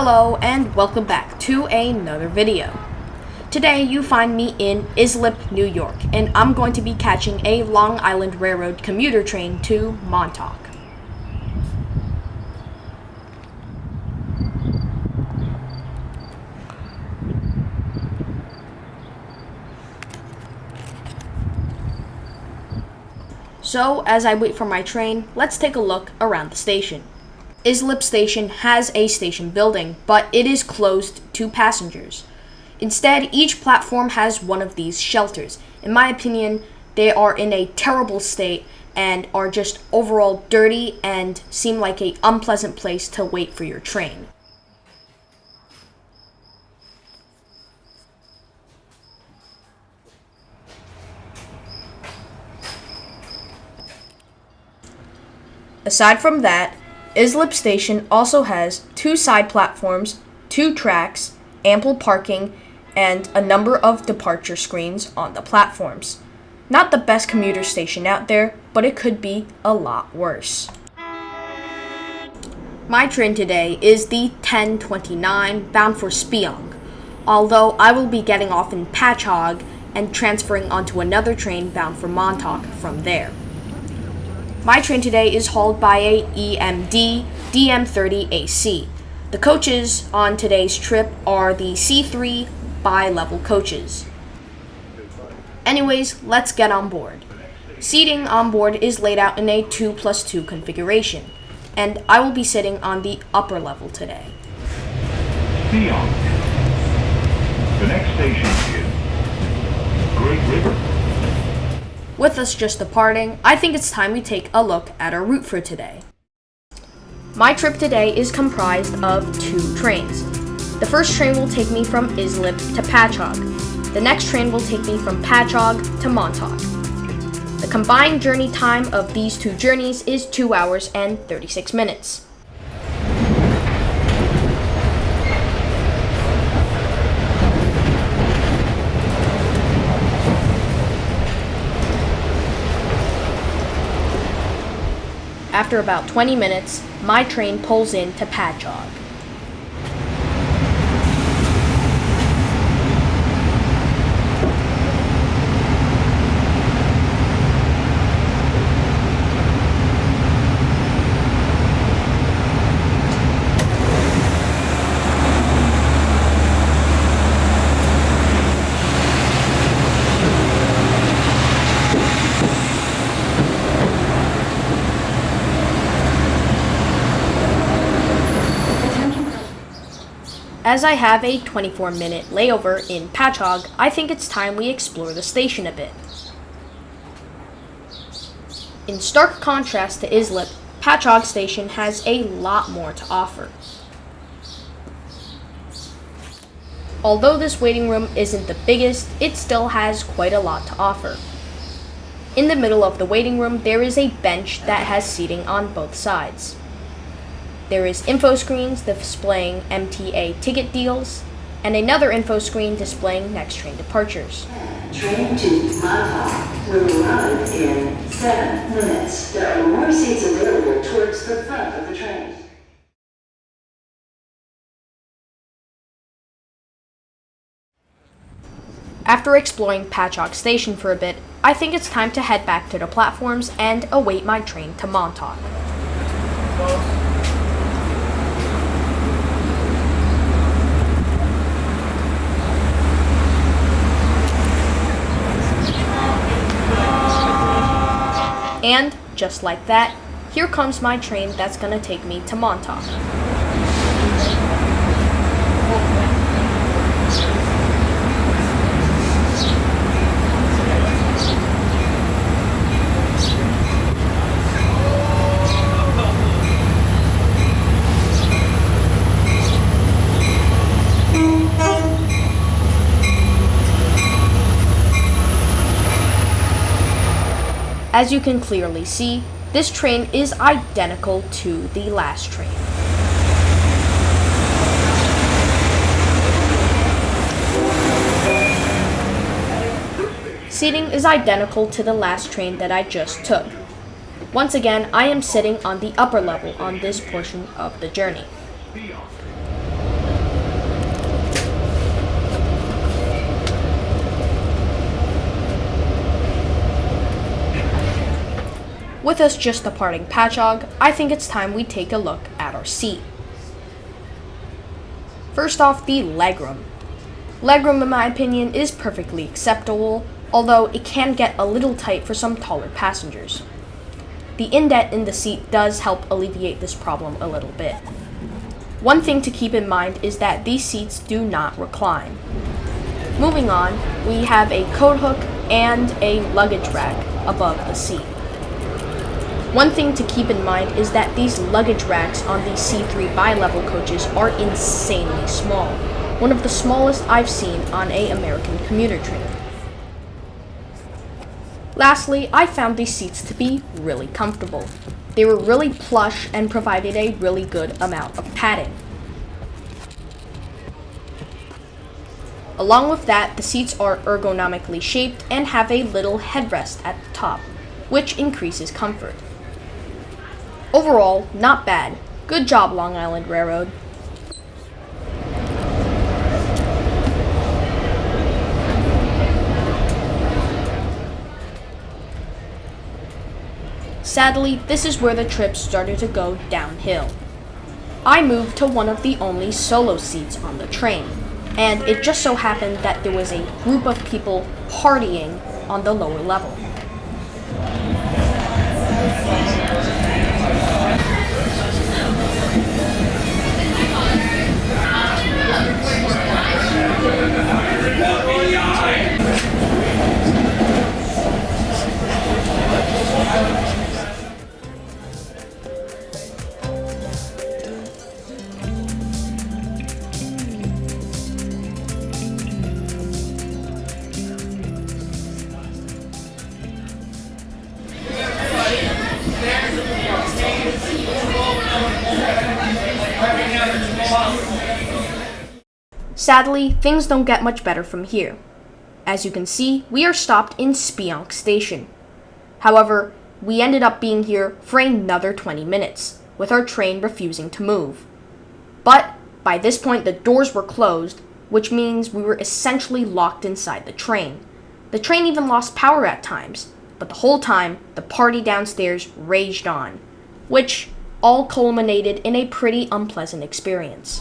Hello and welcome back to another video. Today you find me in Islip, New York, and I'm going to be catching a Long Island Railroad commuter train to Montauk. So, as I wait for my train, let's take a look around the station. Islip Station has a station building, but it is closed to passengers. Instead, each platform has one of these shelters. In my opinion, they are in a terrible state and are just overall dirty and seem like a unpleasant place to wait for your train. Aside from that, Islip Station also has two side platforms, two tracks, ample parking, and a number of departure screens on the platforms. Not the best commuter station out there, but it could be a lot worse. My train today is the 1029 bound for Speonk, although I will be getting off in Patchogue and transferring onto another train bound for Montauk from there. My train today is hauled by a EMD DM30AC. The coaches on today's trip are the C3 bi-level coaches. Anyways, let's get on board. Seating on board is laid out in a 2 plus 2 configuration, and I will be sitting on the upper level today. Theon. The next station is Great River. With us just departing, I think it's time we take a look at our route for today. My trip today is comprised of two trains. The first train will take me from Islip to Patchogue. The next train will take me from Patchogue to Montauk. The combined journey time of these two journeys is 2 hours and 36 minutes. After about 20 minutes, my train pulls in to Patchogue. As I have a 24 minute layover in Patchogue, I think it's time we explore the station a bit. In stark contrast to Islip, Patchogue Station has a lot more to offer. Although this waiting room isn't the biggest, it still has quite a lot to offer. In the middle of the waiting room, there is a bench that has seating on both sides. There is info screens displaying MTA ticket deals, and another info screen displaying next train departures. Train to Montauk will arrive in seven minutes. There are more seats available towards the front of the train. After exploring Patchogue Station for a bit, I think it's time to head back to the platforms and await my train to Montauk. And, just like that, here comes my train that's gonna take me to Montauk. As you can clearly see, this train is identical to the last train. Seating is identical to the last train that I just took. Once again, I am sitting on the upper level on this portion of the journey. With us just departing Patchogue, I think it's time we take a look at our seat. First off, the legroom. Legroom, in my opinion, is perfectly acceptable, although it can get a little tight for some taller passengers. The indent in the seat does help alleviate this problem a little bit. One thing to keep in mind is that these seats do not recline. Moving on, we have a coat hook and a luggage rack above the seat. One thing to keep in mind is that these luggage racks on these C3 bi-level coaches are insanely small, one of the smallest I've seen on a American commuter train. Lastly, I found these seats to be really comfortable. They were really plush and provided a really good amount of padding. Along with that, the seats are ergonomically shaped and have a little headrest at the top, which increases comfort. Overall, not bad. Good job, Long Island Railroad. Sadly, this is where the trip started to go downhill. I moved to one of the only solo seats on the train, and it just so happened that there was a group of people partying on the lower level. Sadly, things don't get much better from here. As you can see, we are stopped in Speonk Station. However, we ended up being here for another 20 minutes, with our train refusing to move. But by this point, the doors were closed, which means we were essentially locked inside the train. The train even lost power at times, but the whole time, the party downstairs raged on, which all culminated in a pretty unpleasant experience.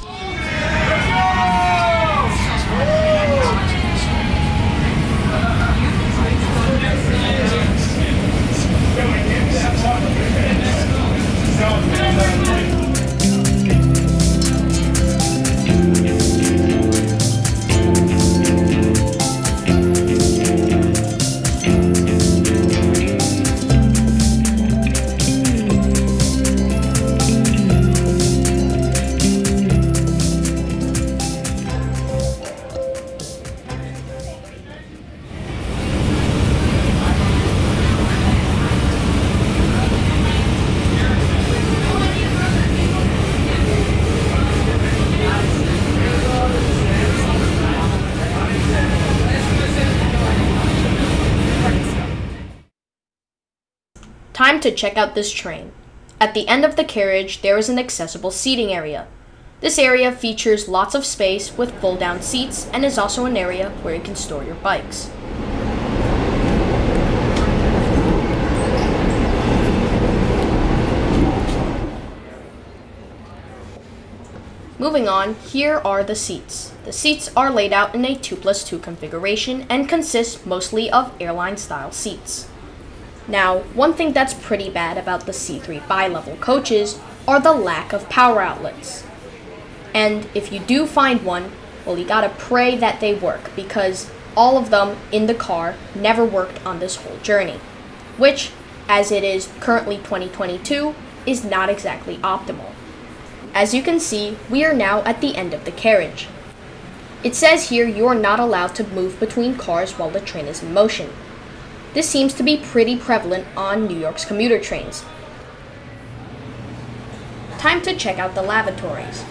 Time to check out this train. At the end of the carriage, there is an accessible seating area. This area features lots of space with fold-down seats and is also an area where you can store your bikes. Moving on, here are the seats. The seats are laid out in a 2 plus 2 configuration and consist mostly of airline style seats. Now, one thing that's pretty bad about the C3 bi-level coaches are the lack of power outlets. And if you do find one, well, you gotta pray that they work because all of them in the car never worked on this whole journey, which, as it is currently 2022, is not exactly optimal. As you can see, we are now at the end of the carriage. It says here you are not allowed to move between cars while the train is in motion, this seems to be pretty prevalent on New York's commuter trains. Time to check out the lavatories.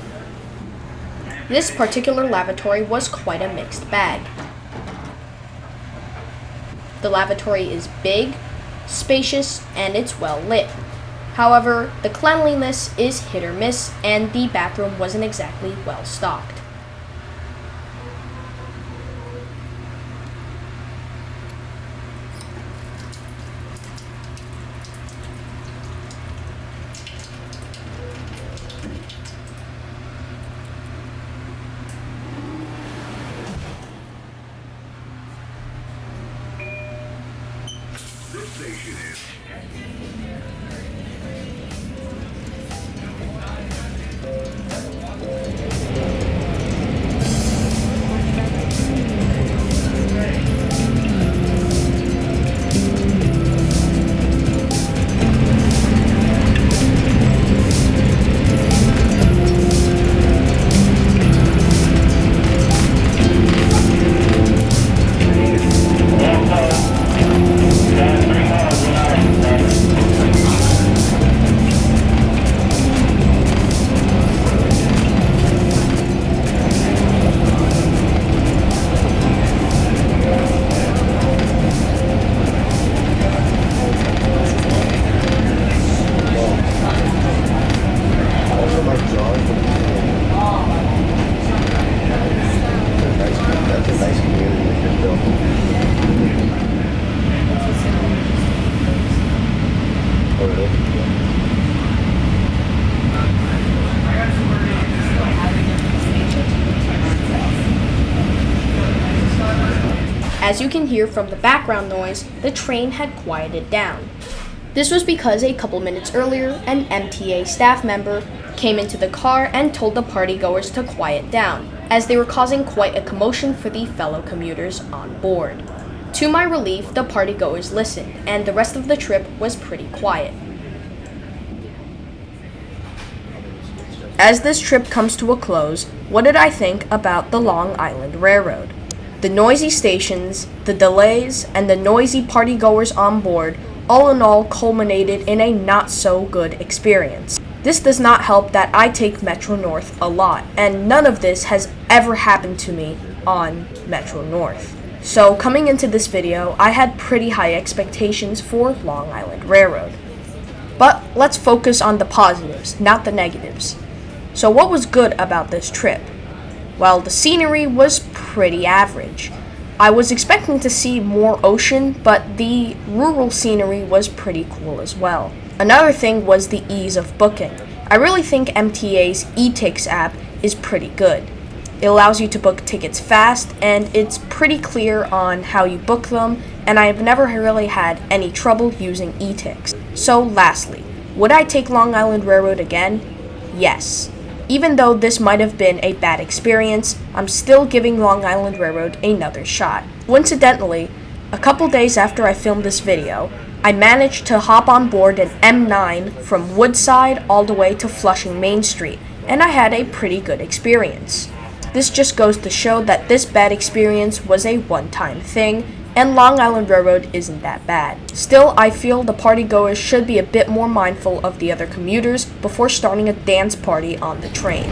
This particular lavatory was quite a mixed bag. The lavatory is big, spacious, and it's well lit. However, the cleanliness is hit or miss, and the bathroom wasn't exactly well stocked. As you can hear from the background noise, the train had quieted down. This was because a couple minutes earlier, an MTA staff member came into the car and told the partygoers to quiet down, as they were causing quite a commotion for the fellow commuters on board. To my relief, the partygoers listened, and the rest of the trip was pretty quiet. As this trip comes to a close, what did I think about the Long Island Railroad? The noisy stations, the delays, and the noisy partygoers on board all in all culminated in a not so good experience. This does not help that I take Metro North a lot, and none of this has ever happened to me on Metro North. So, coming into this video, I had pretty high expectations for Long Island Railroad. But let's focus on the positives, not the negatives. So, what was good about this trip? Well, the scenery was pretty average. I was expecting to see more ocean, but the rural scenery was pretty cool as well. Another thing was the ease of booking. I really think MTA's eTix app is pretty good. It allows you to book tickets fast, and it's pretty clear on how you book them, and I have never really had any trouble using eTix. So, lastly, would I take Long Island Railroad again? Yes. Even though this might have been a bad experience, I'm still giving Long Island Railroad another shot. Coincidentally, a couple days after I filmed this video, I managed to hop on board an M9 from Woodside all the way to Flushing Main Street, and I had a pretty good experience. This just goes to show that this bad experience was a one time thing, and Long Island Railroad isn't that bad. Still, I feel the partygoers should be a bit more mindful of the other commuters before starting a dance party on the train.